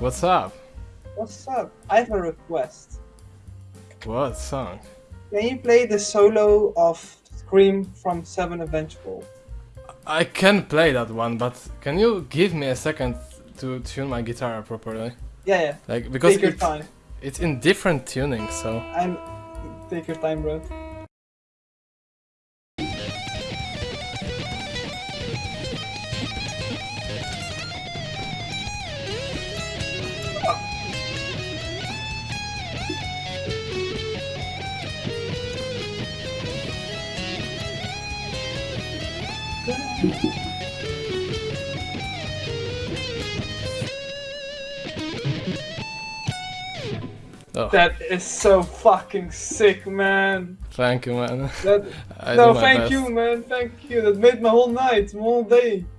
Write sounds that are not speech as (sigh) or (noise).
What's up? What's up? I have a request. What song? Can you play the solo of Scream from Seven Vengeful? I can play that one, but can you give me a second to tune my guitar properly? Yeah, yeah. Like because Take your it- time. it's in different tunings, so I'm. Take your time, bro. Oh, That is so fucking sick, man. thank you, man. That, (laughs) no, thank best. you, man. Thank you. That made my whole night, my whole day.